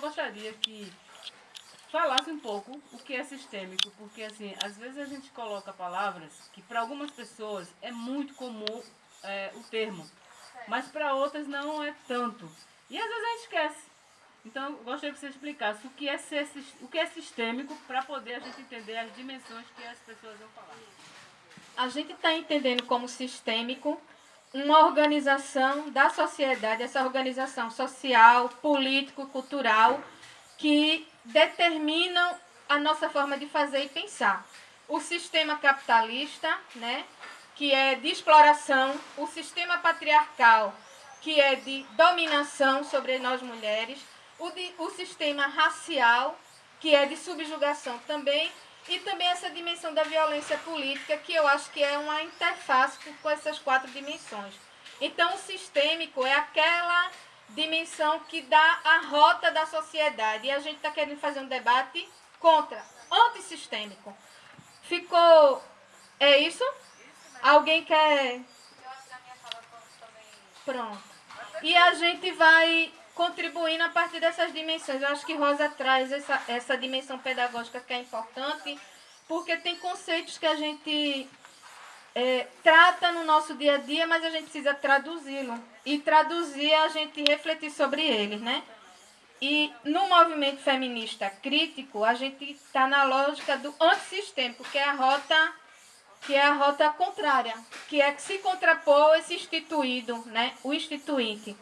gostaria que falasse um pouco o que é sistêmico, porque assim, às vezes a gente coloca palavras que para algumas pessoas é muito comum é, o termo, mas para outras não é tanto. E às vezes a gente esquece. Então, eu gostaria que você explicasse o que é, ser, o que é sistêmico para poder a gente entender as dimensões que as pessoas vão falar. A gente está entendendo como sistêmico uma organização da sociedade, essa organização social, político, cultural, que determinam a nossa forma de fazer e pensar. O sistema capitalista, né, que é de exploração, o sistema patriarcal, que é de dominação sobre nós mulheres, o, de, o sistema racial, que é de subjugação também, e também essa dimensão da violência política, que eu acho que é uma interface com essas quatro dimensões. Então, o sistêmico é aquela dimensão que dá a rota da sociedade. E a gente está querendo fazer um debate contra, antissistêmico. Ficou. É isso? Alguém quer. Pronto. E a gente vai contribuindo a partir dessas dimensões. Eu acho que Rosa traz essa, essa dimensão pedagógica que é importante, porque tem conceitos que a gente é, trata no nosso dia a dia, mas a gente precisa traduzi-lo. E traduzir é a gente refletir sobre eles, né? E no movimento feminista crítico, a gente está na lógica do antissistêmico, que é a rota que é a rota contrária, que é que se contrapor esse instituído, né? o instituinte.